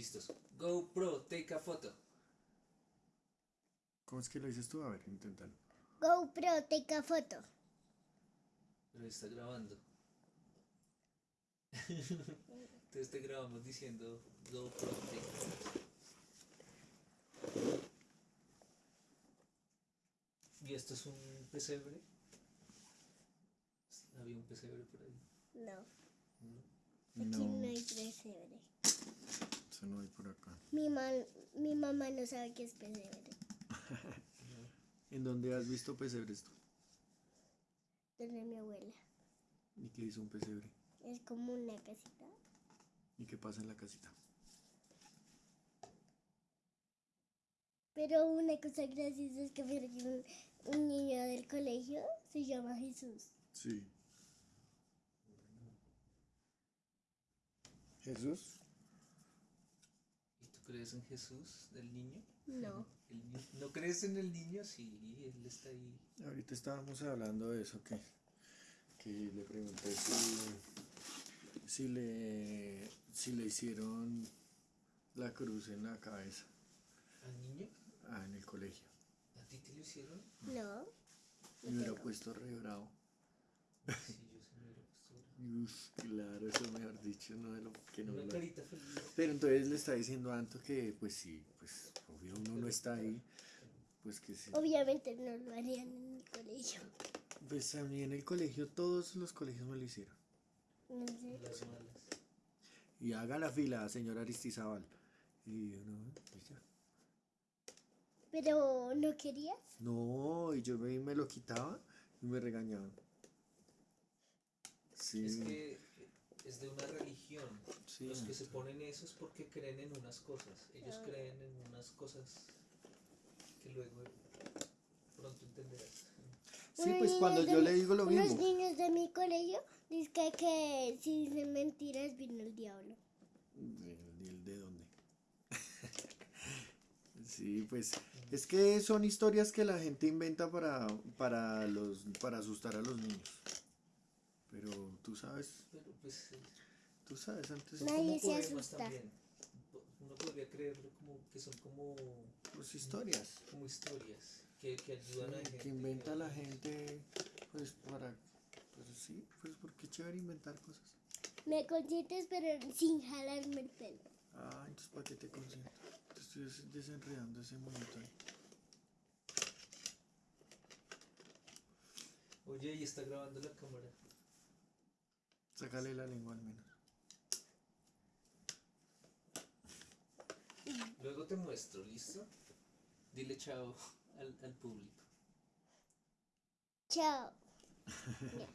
Listos. GoPro, take a photo. ¿Cómo es que lo dices tú? A ver, inténtalo. GoPro, take a photo. Pero está grabando. Entonces te grabamos diciendo GoPro, take a photo. ¿Y esto es un pesebre? Había un pesebre por ahí. No, ¿no? aquí. Eso no hay por acá. Mi, ma- mi mamá no sabe qué es pesebre. ¿En dónde has visto pesebres tú? Donde mi abuela. ¿Y qué hizo un pesebre? Es como una casita. ¿Y qué pasa en la casita? Pero una cosa graciosa es que un, un niño del colegio se llama Jesús. Sí. ¿Jesús? ¿Y tú crees en Jesús del niño? No. El ¿No crees en el niño? Sí, él está ahí. Ahorita estábamos hablando de eso, que, que le pregunté si, si, le, si le hicieron la cruz en la cabeza ¿Al niño? ah, en el colegio. ¿A ti te lo hicieron? No. Me hubiera puesto re bravo. Sí, yo se me hubiera puesto bravo. Uf, claro, eso mejor dicho, no de lo que no Una lo- carita feliz. Pero entonces le está diciendo a Anto que, pues sí, pues obvio uno no está ahí, pues que sí. Obviamente no lo harían en mi colegio. Pues a mí en el colegio, todos los colegios me lo hicieron. No sé. Las malas. Y haga la fila, señor Aristizábal. Y yo, no, pues ya. Pero no querías. No, y yo me, me lo quitaba y me regañaban. Sí, Es que es de una religión. Sí. Los que se ponen eso es porque creen en unas cosas. Ellos creen en unas cosas que luego pronto entenderás. sí, pues cuando niños yo de le mi- digo lo Unos mismo. niños de mi colegio dicen que, que si dicen mentiras vino el diablo. ¿De, de- de dónde? sí, pues es que son historias que la gente inventa para, para, los, para asustar a los niños. Pero tú sabes, Pero pues eh, tú sabes, antes son Nadie como se poemas asusta. también. Uno podría creerlo como que son como, pues historias. como historias que, que ayudan a gente. que inventa la gente, pues para, pues sí, pues porque es chévere inventar cosas. Me consientes pero sin jalarme el pelo. Ah, entonces ¿para qué te consiento? Te estoy des- desenredando ese momento ahí. Oye, y está grabando la cámara. Sácale la lengua al menos. Luego te muestro, ¿listo? Dile chao al, al público. Chao.